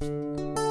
Música